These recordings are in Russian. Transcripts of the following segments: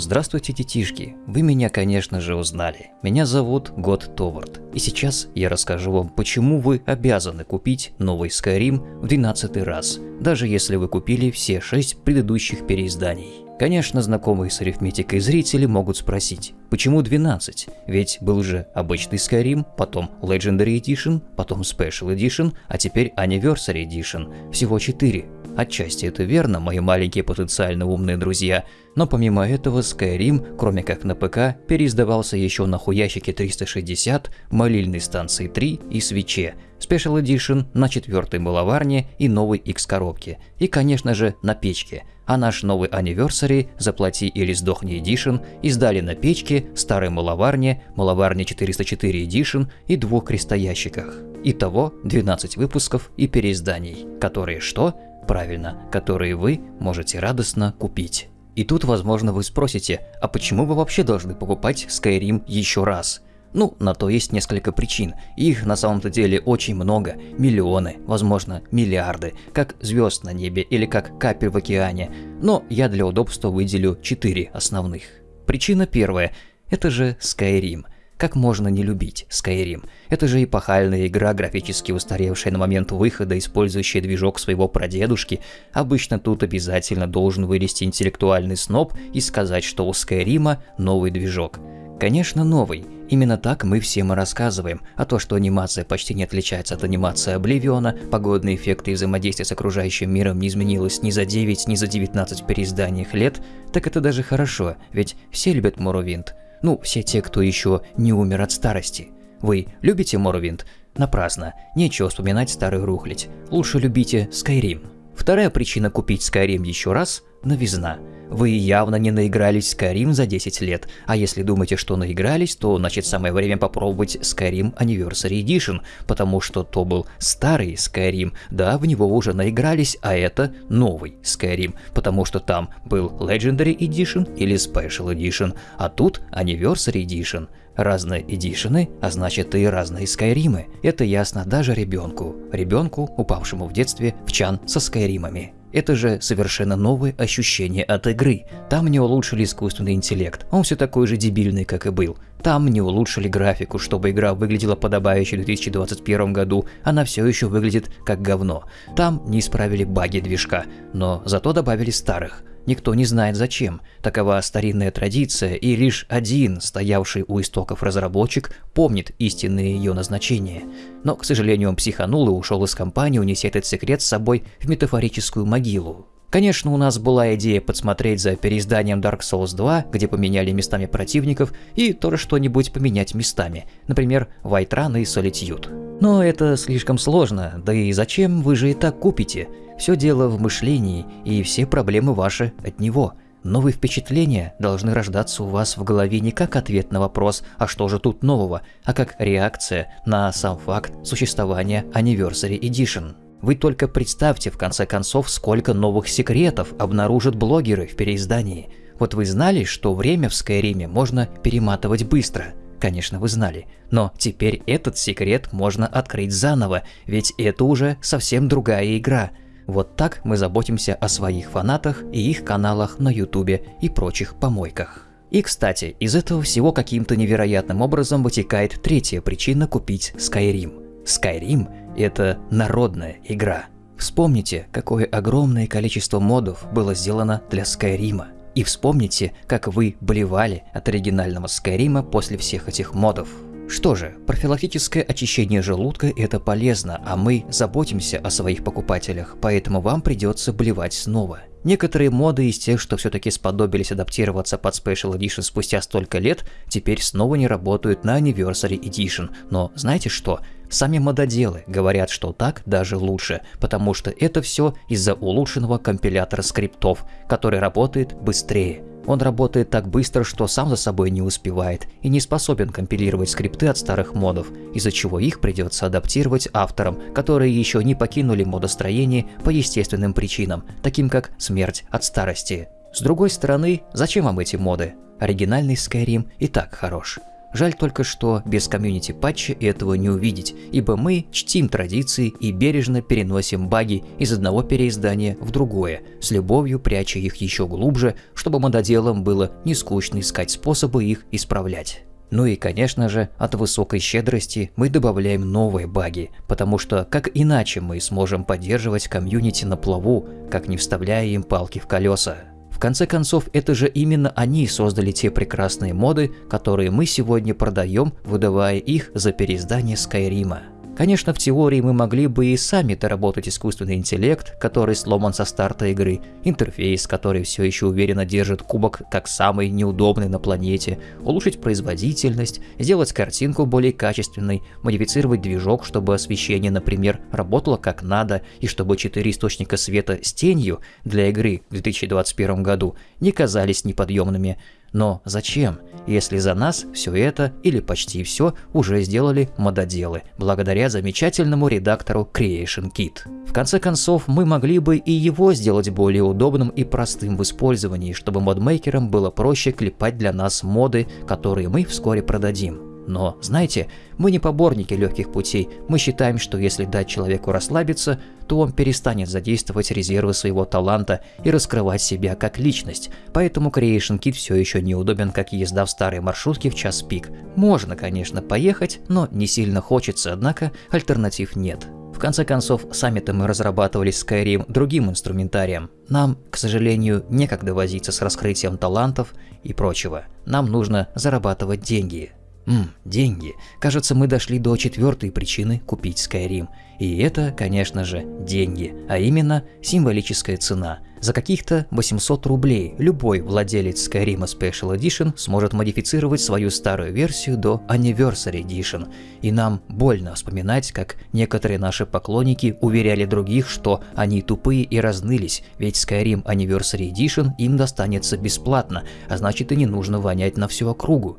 Здравствуйте, детишки! Вы меня, конечно же, узнали. Меня зовут Год Товард. И сейчас я расскажу вам, почему вы обязаны купить новый Skyrim в 12 раз, даже если вы купили все 6 предыдущих переизданий. Конечно, знакомые с арифметикой зрители могут спросить, почему 12? Ведь был же обычный Skyrim, потом Legendary Edition, потом Special Edition, а теперь Anniversary Edition. Всего 4. Отчасти это верно, мои маленькие потенциально умные друзья, но помимо этого Skyrim, кроме как на ПК, переиздавался еще на хуящике 360, молильной станции 3 и свече, Special Edition на четвертой маловарне и новой X-коробке, и конечно же на печке – а наш новый Anniversary «Заплати или сдохни Edition» издали на печке, старой маловарне, маловарне 404 Edition и двух крестоящиках. Итого 12 выпусков и переизданий, которые что? Правильно, которые вы можете радостно купить. И тут, возможно, вы спросите, а почему вы вообще должны покупать Skyrim еще раз? Ну, на то есть несколько причин. Их на самом-то деле очень много. Миллионы, возможно, миллиарды. Как звезд на небе или как капель в океане. Но я для удобства выделю четыре основных. Причина первая. Это же Skyrim. Как можно не любить Skyrim? Это же эпохальная игра, графически устаревшая на момент выхода, использующая движок своего прадедушки. Обычно тут обязательно должен вылезти интеллектуальный сноб и сказать, что у Skyrim новый движок. Конечно, новый. Именно так мы всем и рассказываем, а то, что анимация почти не отличается от анимации Обливиона, погодные эффекты и взаимодействие с окружающим миром не изменилось ни за 9, ни за 19 переизданиях лет, так это даже хорошо, ведь все любят Моровинт. Ну, все те, кто еще не умер от старости. Вы любите Моровинт? Напрасно, нечего вспоминать старый рухлить. Лучше любите Skyrim. Вторая причина купить Skyrim еще раз – новизна. Вы явно не наигрались в Skyrim за 10 лет, а если думаете, что наигрались, то значит самое время попробовать Skyrim Anniversary Edition, потому что то был старый Skyrim, да, в него уже наигрались, а это новый Skyrim, потому что там был Legendary Edition или Special Edition, а тут Anniversary Edition. Разные эдишены, а значит и разные скайримы. Это ясно даже ребенку. Ребенку, упавшему в детстве в чан со скайримами. Это же совершенно новые ощущения от игры. Там не улучшили искусственный интеллект, он все такой же дебильный, как и был. Там не улучшили графику, чтобы игра выглядела подобающе в 2021 году, она все еще выглядит как говно. Там не исправили баги движка, но зато добавили старых. Никто не знает зачем. Такова старинная традиция, и лишь один, стоявший у истоков разработчик, помнит истинное ее назначение. Но, к сожалению, он психанул и ушел из компании, унеся этот секрет с собой в метафорическую могилу. Конечно, у нас была идея подсмотреть за переизданием Dark Souls 2, где поменяли местами противников, и тоже что-нибудь поменять местами, например, White Run и Solitude. Но это слишком сложно, да и зачем, вы же и так купите. Все дело в мышлении, и все проблемы ваши от него. Новые впечатления должны рождаться у вас в голове не как ответ на вопрос «а что же тут нового?», а как реакция на сам факт существования Anniversary Edition. Вы только представьте, в конце концов, сколько новых секретов обнаружат блогеры в переиздании. Вот вы знали, что время в Скайриме можно перематывать быстро? Конечно, вы знали. Но теперь этот секрет можно открыть заново, ведь это уже совсем другая игра. Вот так мы заботимся о своих фанатах и их каналах на ютубе и прочих помойках. И кстати, из этого всего каким-то невероятным образом вытекает третья причина купить Skyrim. Skyrim — это народная игра. Вспомните, какое огромное количество модов было сделано для Скайрима. И вспомните, как вы болевали от оригинального Скайрима после всех этих модов. Что же, профилактическое очищение желудка – это полезно, а мы заботимся о своих покупателях, поэтому вам придется блевать снова. Некоторые моды из тех, что все-таки сподобились адаптироваться под Special Edition спустя столько лет, теперь снова не работают на Anniversary Edition. Но знаете что? Сами мододелы говорят, что так даже лучше, потому что это все из-за улучшенного компилятора скриптов, который работает быстрее. Он работает так быстро, что сам за собой не успевает и не способен компилировать скрипты от старых модов, из-за чего их придется адаптировать авторам, которые еще не покинули модостроение по естественным причинам, таким как смерть от старости. С другой стороны, зачем вам эти моды? Оригинальный Skyrim и так хорош. Жаль только, что без комьюнити патча этого не увидеть, ибо мы чтим традиции и бережно переносим баги из одного переиздания в другое, с любовью пряча их еще глубже, чтобы мододелам было не скучно искать способы их исправлять. Ну и, конечно же, от высокой щедрости мы добавляем новые баги, потому что как иначе мы сможем поддерживать комьюнити на плаву, как не вставляя им палки в колеса. В конце концов, это же именно они создали те прекрасные моды, которые мы сегодня продаем, выдавая их за переиздание Скайрима. Конечно, в теории мы могли бы и сами доработать искусственный интеллект, который сломан со старта игры, интерфейс, который все еще уверенно держит кубок как самый неудобный на планете, улучшить производительность, сделать картинку более качественной, модифицировать движок, чтобы освещение, например, работало как надо, и чтобы четыре источника света с тенью для игры в 2021 году не казались неподъемными, но зачем, если за нас все это или почти все уже сделали мододелы, благодаря замечательному редактору Creation Kit? В конце концов, мы могли бы и его сделать более удобным и простым в использовании, чтобы модмейкерам было проще клепать для нас моды, которые мы вскоре продадим. Но, знаете, мы не поборники легких путей, мы считаем, что если дать человеку расслабиться, то он перестанет задействовать резервы своего таланта и раскрывать себя как личность, поэтому Creation Kit все еще неудобен, как езда в старой маршрутке в час пик. Можно, конечно, поехать, но не сильно хочется, однако альтернатив нет. В конце концов, сами-то мы разрабатывали Skyrim другим инструментарием. Нам, к сожалению, некогда возиться с раскрытием талантов и прочего. Нам нужно зарабатывать деньги. Ммм, деньги. Кажется, мы дошли до четвертой причины купить Skyrim. И это, конечно же, деньги, а именно символическая цена. За каких-то 800 рублей любой владелец Skyrim Special Edition сможет модифицировать свою старую версию до Anniversary Edition. И нам больно вспоминать, как некоторые наши поклонники уверяли других, что они тупые и разнылись, ведь Skyrim Anniversary Edition им достанется бесплатно, а значит и не нужно вонять на всю округу.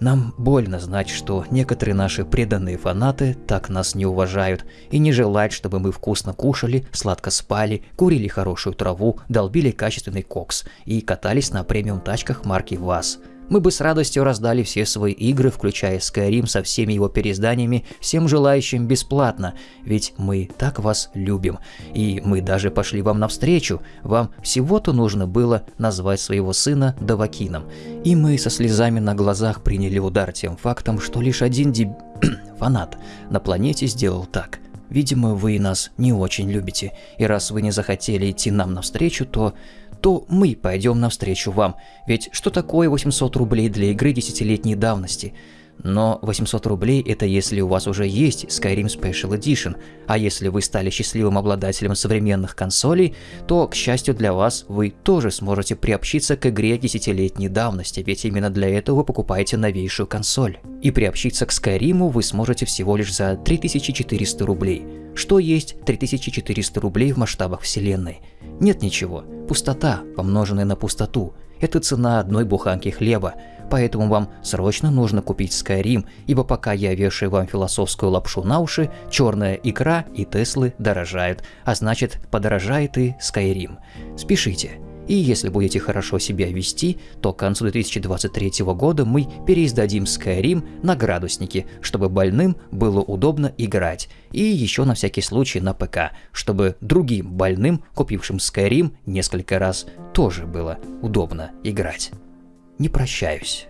Нам больно знать, что некоторые наши преданные фанаты так нас не уважают и не желают, чтобы мы вкусно кушали, сладко спали, курили хорошую траву, долбили качественный кокс и катались на премиум тачках марки ВАЗ – мы бы с радостью раздали все свои игры, включая Skyrim со всеми его переизданиями, всем желающим бесплатно, ведь мы так вас любим. И мы даже пошли вам навстречу, вам всего-то нужно было назвать своего сына Давакином. И мы со слезами на глазах приняли удар тем фактом, что лишь один деб... фанат на планете сделал так. Видимо, вы нас не очень любите, и раз вы не захотели идти нам навстречу, то то мы пойдем навстречу вам. Ведь что такое 800 рублей для игры десятилетней давности? Но 800 рублей это если у вас уже есть Skyrim Special Edition, а если вы стали счастливым обладателем современных консолей, то, к счастью для вас, вы тоже сможете приобщиться к игре десятилетней давности, ведь именно для этого вы покупаете новейшую консоль. И приобщиться к Skyrim вы сможете всего лишь за 3400 рублей. Что есть 3400 рублей в масштабах вселенной? Нет ничего. Пустота, помноженная на пустоту. Это цена одной буханки хлеба, поэтому вам срочно нужно купить Skyrim, ибо пока я вешаю вам философскую лапшу на уши, черная икра и Теслы дорожают, а значит подорожает и Skyrim. Спешите. И если будете хорошо себя вести, то к концу 2023 года мы переиздадим Skyrim на градусники, чтобы больным было удобно играть. И еще на всякий случай на ПК, чтобы другим больным, купившим Skyrim несколько раз, тоже было удобно играть. Не прощаюсь.